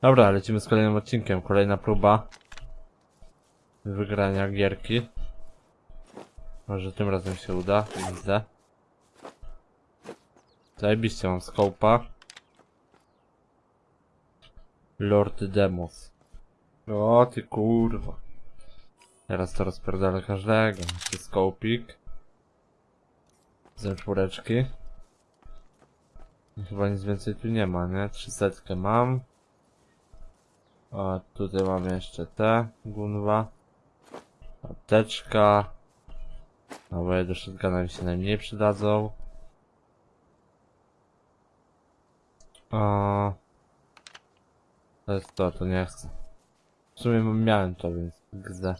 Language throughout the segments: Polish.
Dobra, lecimy z kolejnym odcinkiem. Kolejna próba wygrania gierki. Może tym razem się uda. Widzę. Zajebiście mam skopa. Lord Demos. O ty kurwa. Teraz to rozpierdolę każdego. Czy skopik. Ze czwóreczki. Chyba nic więcej tu nie ma, nie? Trzysetkę mam. A tutaj mamy jeszcze te gunwa. Apteczka. Naboje do shotguna mi się najmniej przydadzą. A... To jest to, to nie chcę. W sumie miałem to, więc gzę.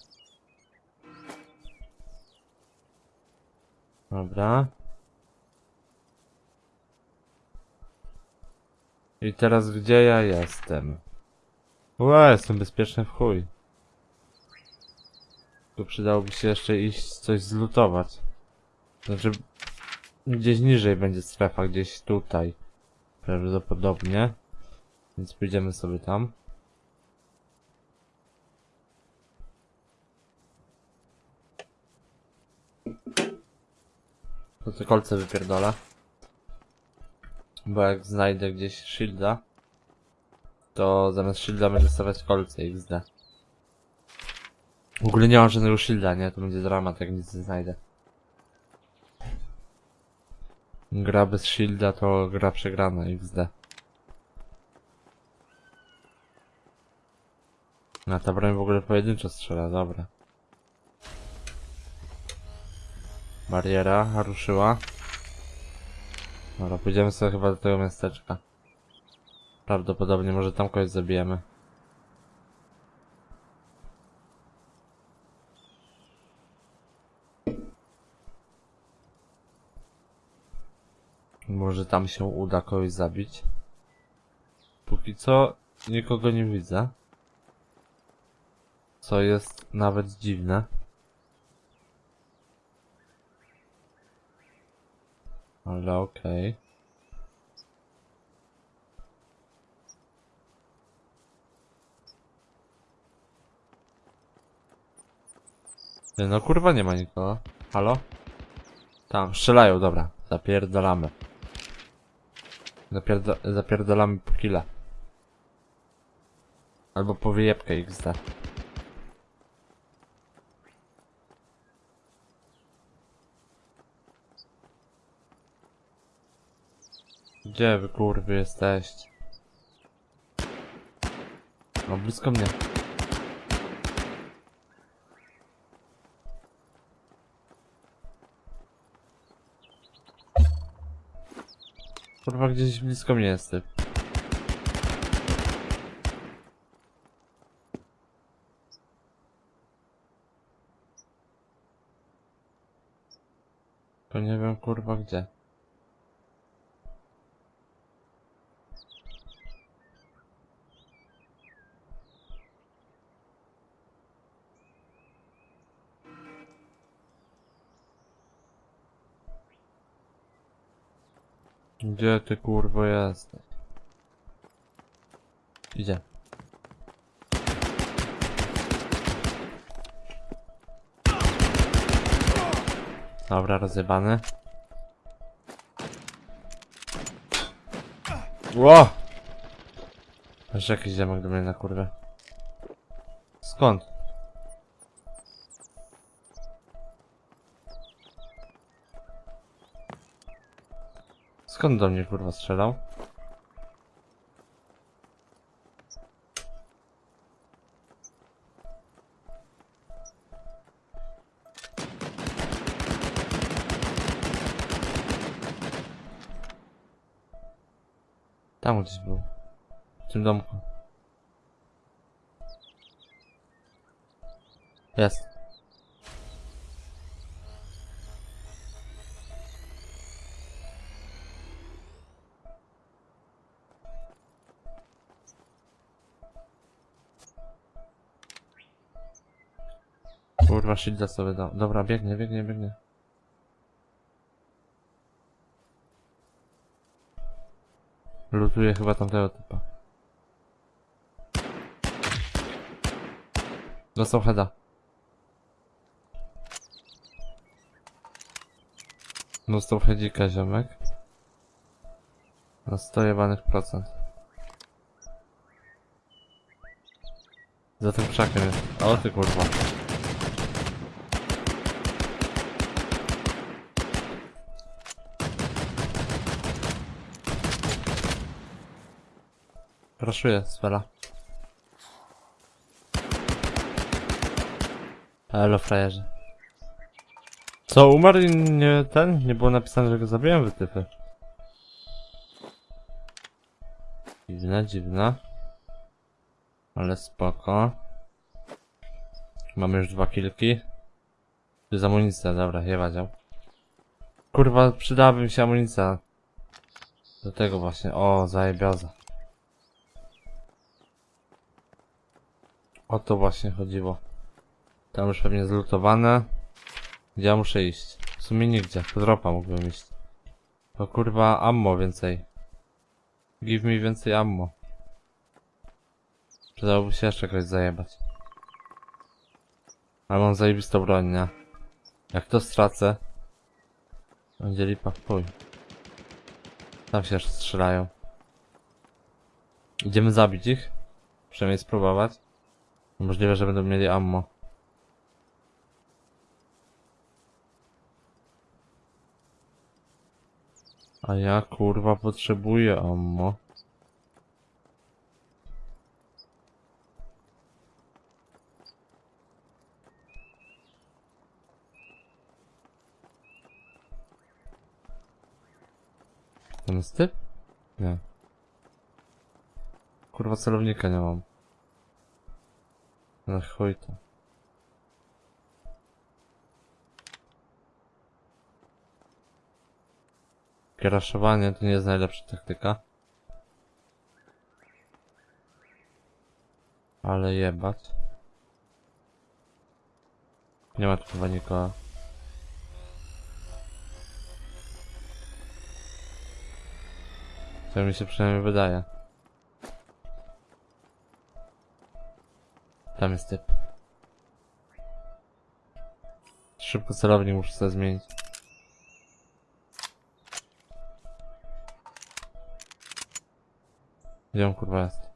Dobra. I teraz gdzie ja jestem? Ue, jestem bezpieczny w chuj. Tu przydałoby się jeszcze iść coś zlutować. Znaczy, gdzieś niżej będzie strefa, gdzieś tutaj. Prawdopodobnie. Więc pójdziemy sobie tam. To te kolce wypierdolę. Bo jak znajdę gdzieś shielda, to zamiast shielda będę stawiać kolce XD. W ogóle nie mam żadnego shielda, nie? To będzie dramat, jak nic nie znajdę. Gra bez shielda to gra przegrana XD. Na ta broń w ogóle pojedynczo strzela, dobra. Bariera ruszyła. Dobra, pójdziemy sobie chyba do tego miasteczka. Prawdopodobnie może tam kogoś zabijemy. Może tam się uda kogoś zabić. Póki co nikogo nie widzę. Co jest nawet dziwne. Ale okej. No kurwa nie ma nikogo. Halo? Tam, strzelają, dobra. Zapierdalamy. Zapierda zapierdalamy po killa. Albo po wyjebkę XD. Gdzie wy kurwy jesteście? No blisko mnie. Kurwa gdzieś blisko mnie jest typ. To nie wiem kurwa gdzie. Gdzie ty kurwo jesteś? Idzie. Dobra, rozjebany. Ło! Aż jakiś ziemek do mnie na kurwę. Skąd? Skąd do mnie kurwa strzelał? Tam gdzieś był. W tym domku. Jest. Kurwa, shielda sobie dał. Dobra, biegnie, biegnie, biegnie. Lutuje chyba tamtego typa. Dostał heada. Dostał headzika ziomek. Na 100 jebanych procent. Za tym krzakiem jest. O ty kurwa. Raszuję, sfera. Elo frajerze. Co, umarł i nie ten? Nie było napisane, że go zabiłem wytypy. Dziwne, dziwne. Ale spoko. Mamy już dwa kilki. Tu jest amunicja, dobra, jeba dział. Kurwa, przydałaby mi się amunicja. Do tego właśnie, o, zajebioza. O to właśnie chodziło. Tam już pewnie zlutowane. Gdzie ja muszę iść? W sumie nigdzie. Po dropa mógłbym iść. To kurwa ammo więcej. Give mi więcej ammo. Przydałoby się jeszcze kogoś zajebać. Ale mam zajebistą broń, nie? Jak to stracę, będzie lipa w chuj. Tam się strzelają. Idziemy zabić ich? Przynajmniej spróbować. Możliwe, że będą mieli ammo. A ja kurwa potrzebuję ammo. Ten jest typ? Nie. Kurwa celownika nie mam. No chuj to. Kraszowanie to nie jest najlepsza taktyka. Ale jebać. Nie ma tu chyba nikogo. To mi się przynajmniej wydaje. Tam jest typ. Szybko celownik muszę sobie zmienić. Gdzie on kurwa jest?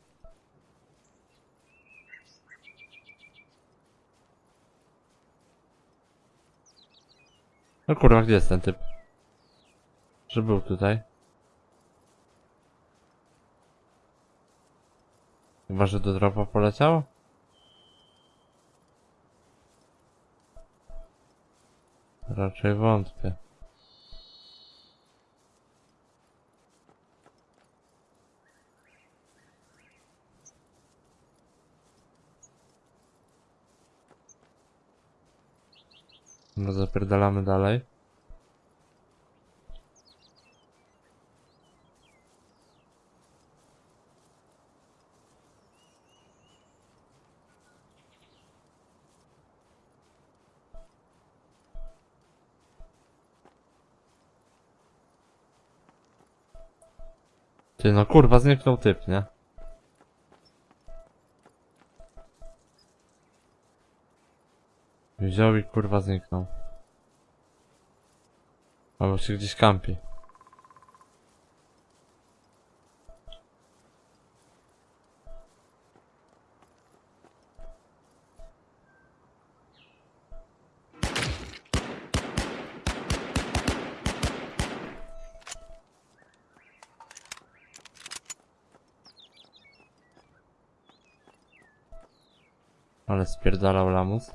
No kurwa, gdzie jest ten typ? Że był tutaj. Chyba, że do dropa poleciał? Raczej wątpię. No zapierdalamy dalej. Ty no kurwa zniknął typ, nie? Wziął i kurwa zniknął. Albo się gdzieś kampi. Ale spierdalał lamus.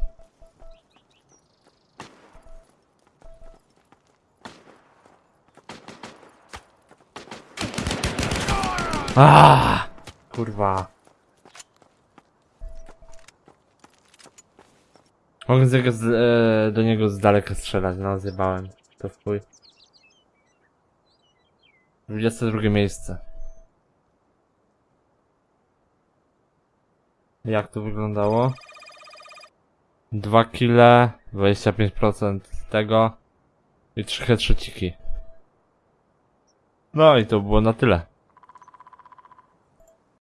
Aaaa! Kurwa. Mogę z z, e, do niego z daleka strzelać, no zjebałem. To w chuj. 22 miejsce. Jak to wyglądało? 2 kile, 25% tego i 3 headshotiki. No i to było na tyle.